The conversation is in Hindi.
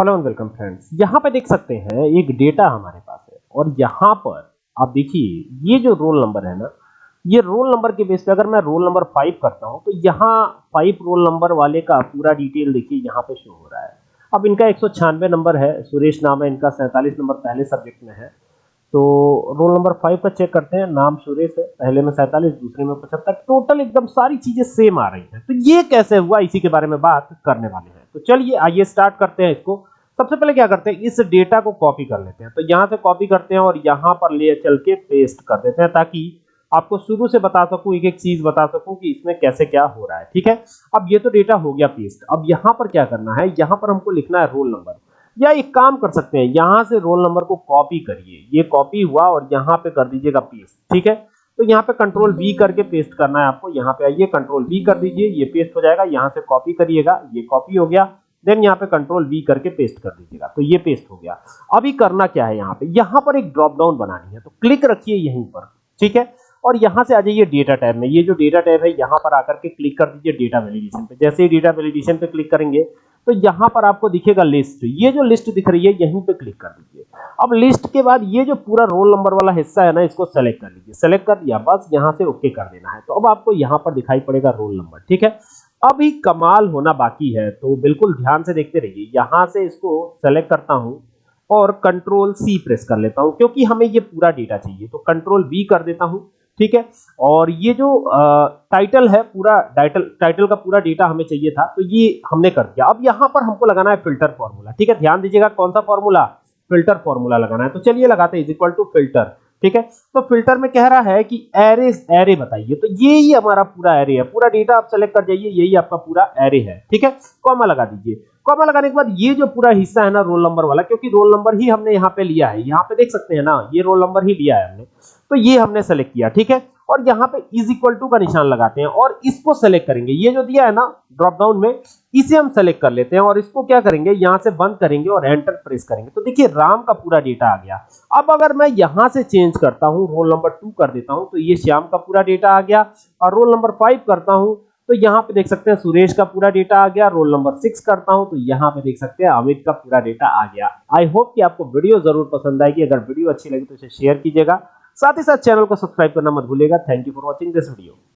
हेलो एंड वेलकम फ्रेंड्स यहाँ पे देख सकते हैं, एक डेटा हमारे पास है। और यहाँ पर आप देखिए, ये जो रोल नंबर है ना, ये रोल नंबर के बेस पे अगर मैं रोल नंबर फाइव करता हूँ तो यहाँ फाइव रोल नंबर वाले का पूरा डिटेल देखिए, यहाँ पे शो हो रहा है। अब इनका एक सौ छियानवे नंबर है, सुरेश नाम है इनका, सैंतालीस नंबर पहले सब्जेक्ट में है। तो रोल नंबर फाइव का चेक करते हैं, नाम सुरेश है, पहले में सैंतालीस, दूसरे में पचहत्तर। टोटल एकदम सारी चीज़ें सेम आ रही हैं। तो ये कैसे हुआ, इसी के बारे में बात करने वाले हैं। तो चलिए, आइए स्टार्ट करते हैं इसको। सबसे पहले क्या करते हैं, इस डेटा को कॉपी कर लेते हैं। तो यहाँ से कॉपी करते हैं और यहाँ पर ले चल के पेस्ट कर देते हैं ताकि आपको शुरू से बता सकूँ एक एक चीज़ बता सकूँ कि इसमें कैसे क्या हो रहा है, ठीक है? अब ये तो डेटा हो गया पेस्ट अब यहाँ पर क्या करना है, यहाँ पर हमको लिखना है रोल नंबर या एक काम कर सकते हैं, यहाँ से रोल नंबर को कॉपी करिए। ये कॉपी हुआ और यहाँ पे कर दीजिएगा पेस्ट ठीक है? तो यहाँ पे कंट्रोल बी करके पेस्ट करना है आपको, यहाँ पे आइए कंट्रोल बी कर दीजिए, ये पेस्ट हो जाएगा, यहाँ से कॉपी करिएगा, ये कॉपी हो गया। देन यहाँ पे कंट्रोल वी करके पेस्ट कर दीजिएगा। तो ये पेस्ट हो गया। अभी करना क्या है यहाँ पे? यहाँ पर एक ड्रॉप डाउन बनानी है। तो क्लिक रखिए यहीं पर। ठीक है? और यहाँ से आ जाइए डेटा टैब में। ये जो डेटा टैब है, यहाँ पर आकर के क्लिक कर दीजिए डेटा वैलिडेशन पे। जैसे ही डेटा वैलिडेशन पे क्लिक करेंगे तो यहाँ पर आपको दिखेगा लिस्ट ये जो लिस्ट दिख रही है, यहीं पे क्लिक कर दीजिए। अब लिस्ट के बाद ये जो पूरा रोल नंबर वाला हिस्सा है ना, इसको सेलेक्ट कर लीजिए। सेलेक्ट कर दिया, बस यहाँ से ओके कर देना है। तो अब आपको यहाँ पर दिखाई पड़ेगा रोल नंबर ठीक है? अभी कमाल होना बाकी है तो बिल्कुल ध्यान से देखते रहिए। यहाँ से इसको सेलेक्ट करता हूँ और कंट्रोल सी प्रेस कर लेता हूँ, क्योंकि हमें ये पूरा डेटा चाहिए। तो कंट्रोल बी कर देता हूँ, ठीक है? और ये जो टाइटल है, पूरा टाइटल टाइटल का पूरा डेटा हमें चाहिए था तो ये हमने कर दिया। अब यहाँ पर हमको लगाना है फ़िल्टर फॉर्मूला ठीक है? ध्यान दीजिएगा कौन सा फॉर्मूला फ़िल्टर फॉर्मूला लगाना है। तो चलिए लगाते हैं इज़ इक्वल टू फ़िल्टर ठीक है? तो फ़िल्टर में कह रहा है कि एरे एरे बताइए। तो ये ही हमारा पूरा एरे है। पूरा डेटा आप सेलेक्ट कर जाइए, यही आपका पूरा एरे है। ठीक है? कॉमा लगा दीजिए। कॉमा लगाने के बाद ये जो पूरा हिस्सा है ना रोल नंबर वाला, क्योंकि रोल नंबर ही हमने यहाँ पे लिया है। यहाँ पे देख सकते हैं ना, ये रोल नंबर ही लिया है हमने। तो ये हमने सेलेक्ट किया, ठीक है? और यहाँ पे इज़ इक्वल टू का निशान लगाते हैं और इसको सेलेक्ट करेंगे। ये जो दिया है ना ड्रॉप डाउन में, इसे हम सेलेक्ट कर लेते हैं और इसको क्या करेंगे? यहाँ से बंद करेंगे और एंटर प्रेस करेंगे। तो देखिए, राम का पूरा डेटा आ गया। अब अगर मैं यहाँ से चेंज करता हूँ रोल नंबर टू कर देता हूँ तो ये श्याम का पूरा डेटा आ गया। और रोल नंबर फाइव करता हूँ तो यहाँ पे देख सकते हैं सुरेश का पूरा डेटा आ गया। रोल नंबर सिक्स करता हूँ तो यहाँ पे देख सकते हैं अमित का पूरा डेटा आ गया। आई होप कि आपको वीडियो ज़रूर पसंद आएगी। अगर वीडियो अच्छी लगी तो इसे शेयर कीजिएगा। साथ ही साथ चैनल को सब्सक्राइब करना मत भूलेगा thank you for watching this video